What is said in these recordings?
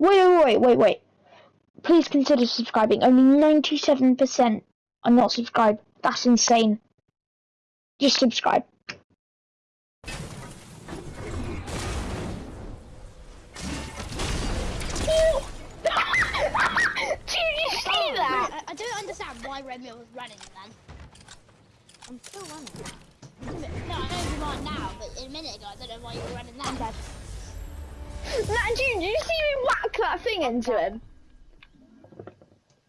Wait, wait, wait, wait, wait. Please consider subscribing. Only 97% are not subscribed. That's insane. Just subscribe. Did you see that? I, I don't understand why Romeo was running then. I'm still running. No, I know you are now, but a minute ago I don't know why you were running then. Dead. Nah, did, did you see me whack that thing into him?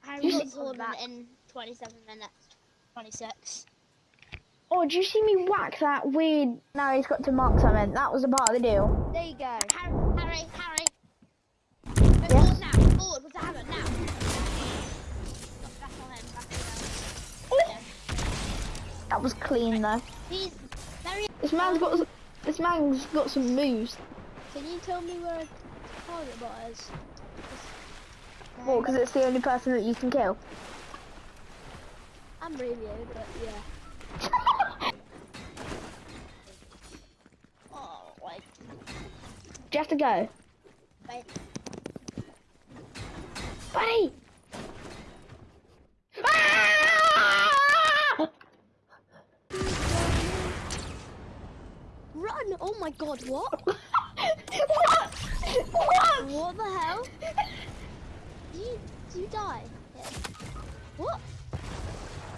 Got see- Gordon in 27 minutes. 26. Oh, did you see me whack that weird? Now he's got to mark something. That was a part of the deal. There you go. Harry, Harry, Harry. Go forward now. Forward with the hammer now. Back on back on. That was clean though. He's very. This man's got this man's got some moves. Can you tell me where a target bot is? Well, because it's the only person that you can kill. I'm radio, but yeah. Oh, wait, Do you have to go, wait. buddy? Ah! Run! Oh my god, what? what? The hell? Did you, did you die? Yeah. What?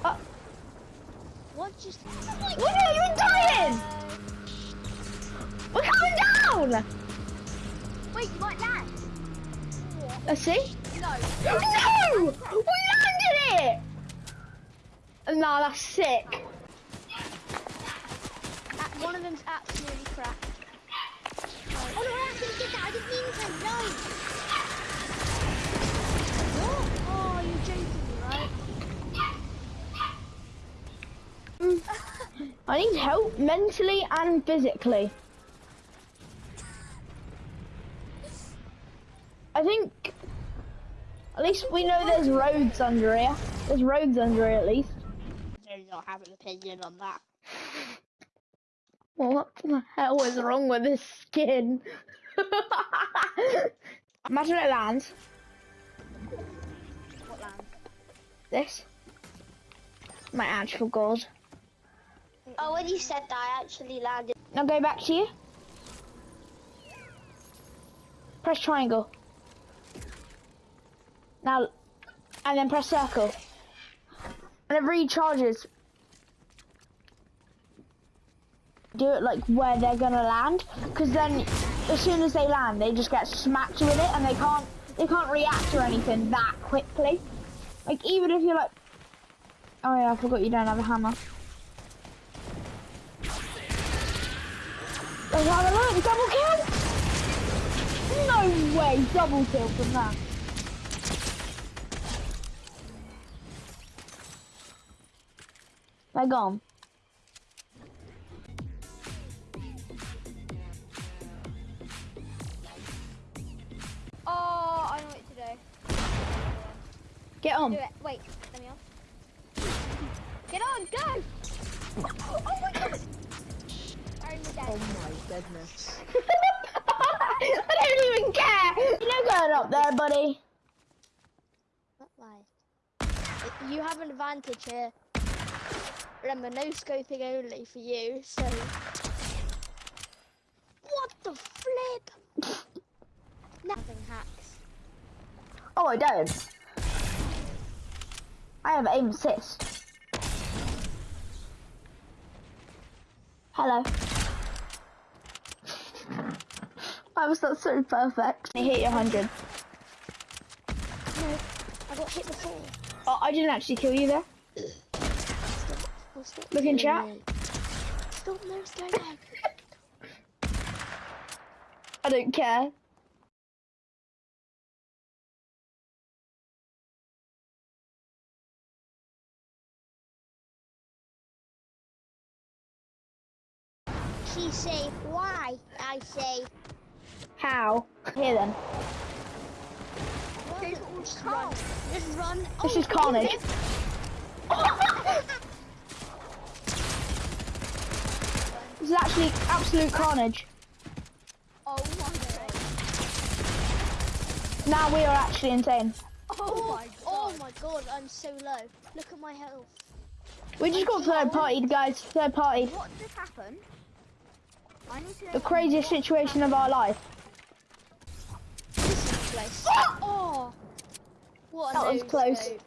Uh, What just... what are you dying? We're coming down. Wait, you might land. Let's see. No. No! We landed it! No, that's sick. Uh, one of them's absolutely cracked. Oh no, I actually did that. I didn't mean to. No. What? Oh, you're joking me, right? I need help mentally and physically. I think at least we know there's roads under here. There's roads under here at least. I do not have an opinion on that. What the hell is wrong with this skin? Imagine it lands. What land? This. My actual god. Oh, when you said that, I actually landed. Now go back to you. Press triangle. Now, and then press circle. And it recharges. Do it like where they're gonna land, because then as soon as they land, they just get smacked with it, and they can't they can't react or anything that quickly. Like even if you're like, oh yeah, I forgot you don't have a hammer. Let's have a look, double kill! No way, double kill from that. They're gone. Oh, I know what to do. Get on. Do it. Wait, let me off. Get on, go! Oh, oh Oh my goodness. I don't even care! You're not going up there, buddy. Not why. You have an advantage here. Remember, no scoping only for you, so... What the flip? Nothing hacks. Oh, I don't. I have aim assist. Hello. I was not so perfect. I hit you 100. No, I got hit before. Oh, I didn't actually kill you there. Oh, stop Look in chat. me. Stop no scoping. I don't care. She say why? I say How? Here then. just run. Just run. This Oh, is carnage. This is actually absolute carnage. Oh my god. Now we are actually insane. Oh, oh my oh god. Oh my god, I'm so low. Look at my health. We just got third partied, guys. Third partied. What just happened? I need to know The craziest situation of our life. This is the place. Oh! What That was close. scope.